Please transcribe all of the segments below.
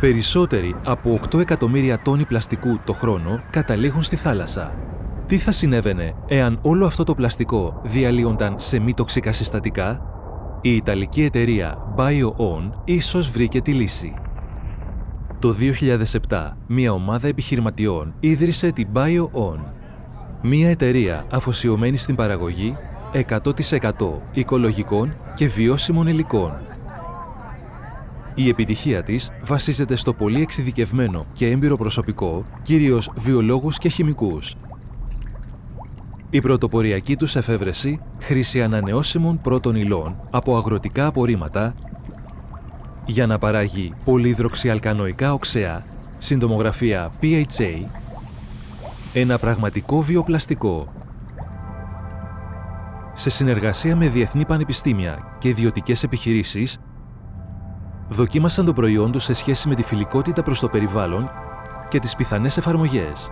Περισσότεροι από 8 εκατομμύρια τόνοι πλαστικού το χρόνο καταλήγουν στη θάλασσα. Τι θα συνέβαινε εάν όλο αυτό το πλαστικό διαλύονταν σε μη τοξικά συστατικά; Η Ιταλική εταιρεία BioOn ίσως βρήκε τη λύση. Το 2007, μια ομάδα επιχειρηματιών ίδρυσε την BioOn, μια εταιρεία αφοσιωμένη στην παραγωγή 100% οικολογικών και βιώσιμων υλικών. Η επιτυχία της βασίζεται στο πολύ εξειδικευμένο και έμπειρο προσωπικό, κυρίως βιολόγους και χημικούς. Η πρωτοποριακή τους εφεύρεση, χρήση ανανεώσιμων πρώτων υλών από αγροτικά απορρίμματα, για να παράγει πολυδροξιαλκανοϊκά οξέα, συντομογραφία PHA, ένα πραγματικό βιοπλαστικό. Σε συνεργασία με διεθνή πανεπιστήμια και ιδιωτικές επιχειρήσεις, δοκίμασαν το προϊόν τους σε σχέση με τη φιλικότητα προς το περιβάλλον και τις πιθανές εφαρμογές.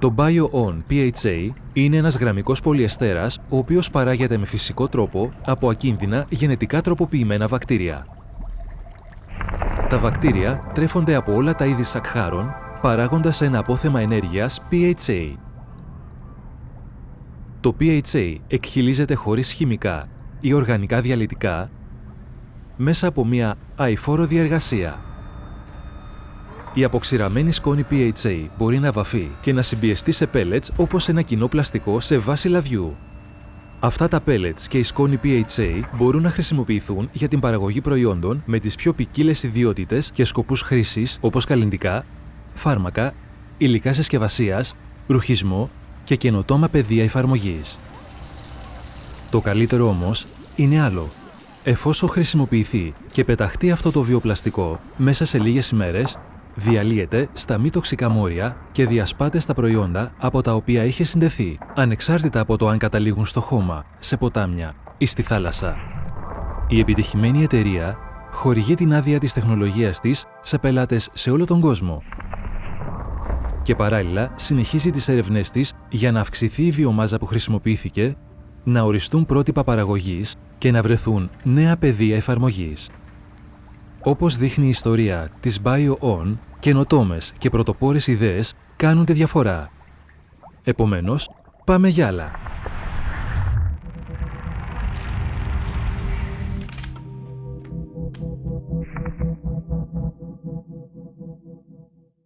Το BioOn PHA είναι ένας γραμμικός πολυεστέρας ο οποίος παράγεται με φυσικό τρόπο από ακίνδυνα γενετικά τροποποιημένα βακτήρια. Τα βακτήρια τρέφονται από όλα τα είδη σακχάρων παράγοντας ένα απόθεμα ενέργειας PHA. Το PHA εκχυλίζεται χωρίς χημικά ή οργανικά διαλυτικά μέσα από μια αηφόρο διεργασία. Η αποξηραμένη σκόνη PHA μπορεί να βαφεί και να συμπιεστεί σε pellets όπως ένα κοινό πλαστικό σε βάση λαδιού. Αυτά τα pellets και η σκόνη PHA μπορούν να χρησιμοποιηθούν για την παραγωγή προϊόντων με τις πιο ποικίλες ιδιότητες και σκοπούς χρήσης όπως καλλιντικά, φάρμακα, υλικά συσκευασίας, ρουχισμό και καινοτόμα πεδία εφαρμογής. Το καλύτερο όμως είναι άλλο. Εφόσον χρησιμοποιηθεί και πεταχτεί αυτό το βιοπλαστικό μέσα σε λίγες ημέρες, διαλύεται στα μη τοξικά μόρια και διασπάται στα προϊόντα από τα οποία είχε συνδεθεί, ανεξάρτητα από το αν καταλήγουν στο χώμα, σε ποτάμια ή στη θάλασσα. Η επιτυχημένη εταιρεία χορηγεί την άδεια της τεχνολογίας της σε πελάτες σε όλο τον κόσμο και παράλληλα συνεχίζει τις έρευνές της για να αυξηθεί η βιομάζα που χρησιμοποιήθηκε, να οριστούν πρότυπα παραγωγής και να βρεθούν νέα πεδία εφαρμογής. Όπως δείχνει η ιστορία της BioOn, καινοτόμες και πρωτοπόρες ιδέες κάνουν τη διαφορά. Επομένως, πάμε για άλλα.